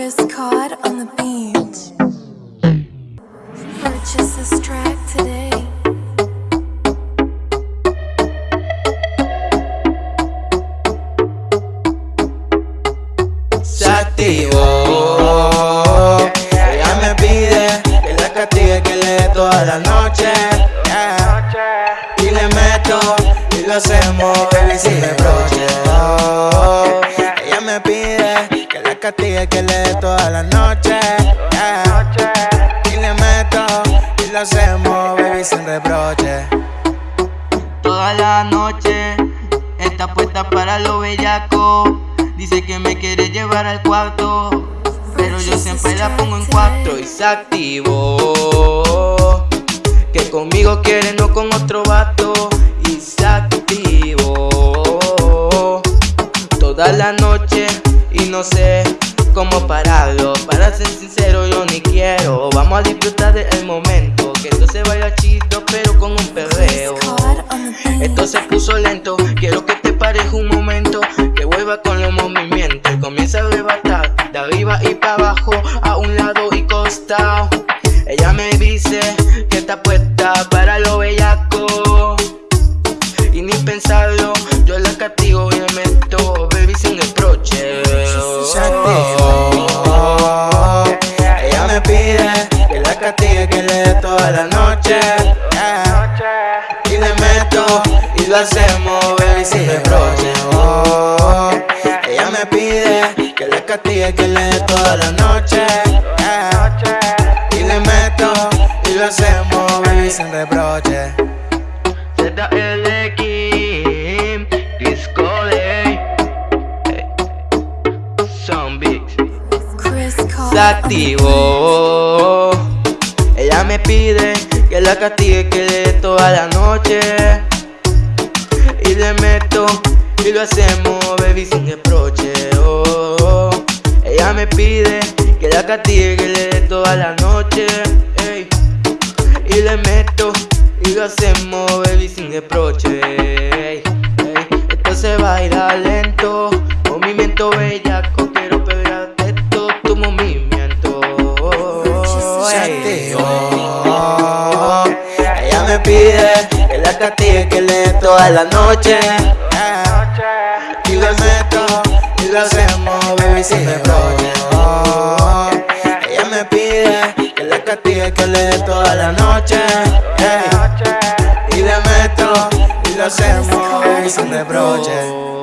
Cod on the beat. Purchase this track today. se. Ella me pide que la castigue, que le dé toda la noche. yeah. Y le meto y lo hacemos, baby, reproche. Toda la noche está puesta para lo bellaco. Dice que me quiere llevar al cuarto, pero yo siempre la pongo en cuarto y se activó. Que conmigo quiere, no con otro vato. Y se activó toda la noche y no sé cómo pararlo. Para ser sincero, yo ni quiero. Vamos a disfrutar del momento. Que esto se vaya chido, pero con un perreo. Esto se puso lento, quiero que te pares un momento, que vuelva con los movimientos comienza a arrebatar de arriba y para abajo, a un lado y costado. Ella me dice que está puesta toda la noche. yeah. Y le meto y lo hacemos, baby, sin reproche. Oh, Ella me pide que la castigue, que le dé toda la noche. yeah. Y le meto y lo hacemos, baby, sin reproche. ZLX, Disco Day, Cod se activó. Ella me pide que la castigue, que le dé toda la noche. Y le meto y lo hacemos, baby, sin reproche. oh, oh. Ella me pide que la castigue, que le dé toda la noche. ey. Y le meto y lo hacemos, baby, sin reproche. ey, ey. Esto se baila lento, movimiento bellaco, quiero pegarte todo tu movimiento. se la castigue, que le toda la noche. Y le meto y lo hacemos, baby, sin reproche. Oh, Ella me pide que la castigue, que le toda la noche. Y le meto y lo hacemos, baby, sin reproche.